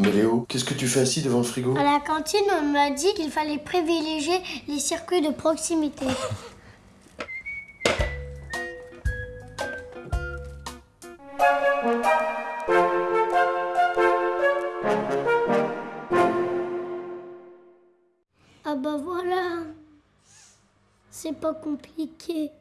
Mais Léo, qu'est-ce que tu fais assis devant le frigo? À la cantine, on m'a dit qu'il fallait privilégier les circuits de proximité. Ah bah voilà, c'est pas compliqué.